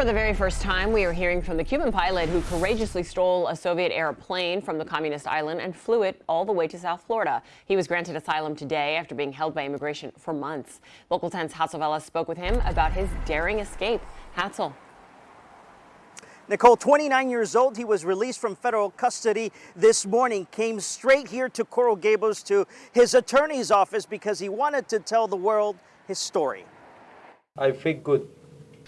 For the very first time, we are hearing from the Cuban pilot who courageously stole a Soviet era plane from the communist island and flew it all the way to South Florida. He was granted asylum today after being held by immigration for months. Local 10's Hatzel Vela spoke with him about his daring escape. Hatzel. Nicole, 29 years old, he was released from federal custody this morning, came straight here to Coral Gables to his attorney's office because he wanted to tell the world his story. I feel good.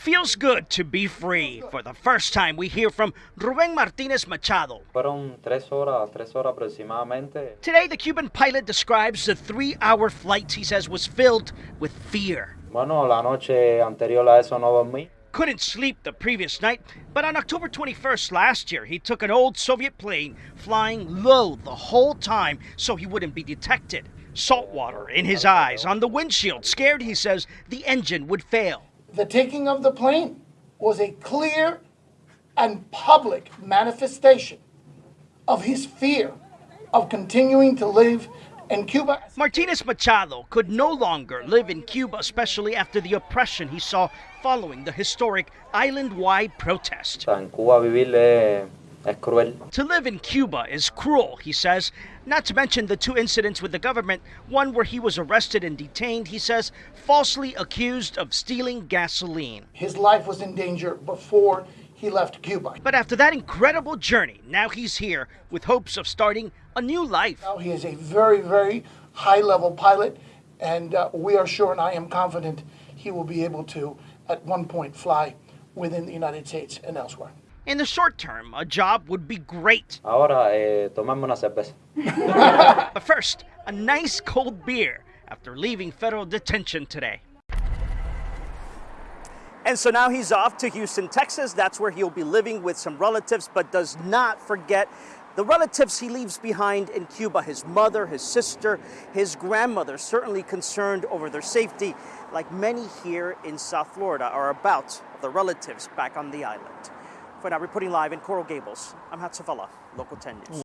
Feels good to be free. For the first time, we hear from Ruben Martinez Machado. Fueron tres horas, tres horas aproximadamente. Today, the Cuban pilot describes the three hour flight he says was filled with fear. Bueno, la noche anterior a eso no dormí. Couldn't sleep the previous night, but on October 21st last year, he took an old Soviet plane flying low the whole time so he wouldn't be detected. Salt water in his eyes, on the windshield, scared, he says, the engine would fail. The taking of the plane was a clear and public manifestation of his fear of continuing to live in Cuba. Martinez Machado could no longer live in Cuba, especially after the oppression he saw following the historic island wide protest. En Cuba vivir es, es cruel. To live in Cuba is cruel, he says. Not to mention the two incidents with the government one where he was arrested and detained, he says, falsely accused of stealing gasoline. His life was in danger before he left Cuba. But after that incredible journey, now he's here with hopes of starting a new life. Now he is a very, very high level pilot, and uh, we are sure, and I am confident, he will be able to, at one point, fly within the United States and elsewhere. In the short term, a job would be great. Ahora, eh, tomarme una cerveza. But first, a nice cold beer after leaving federal detention today. And so now he's off to Houston, Texas. That's where he'll be living with some relatives, but does not forget the relatives he leaves behind in Cuba his mother, his sister, his grandmother, certainly concerned over their safety, like many here in South Florida are about the relatives back on the island. For now, reporting live in Coral Gables, I'm Hatzel Vela, Local 10 News.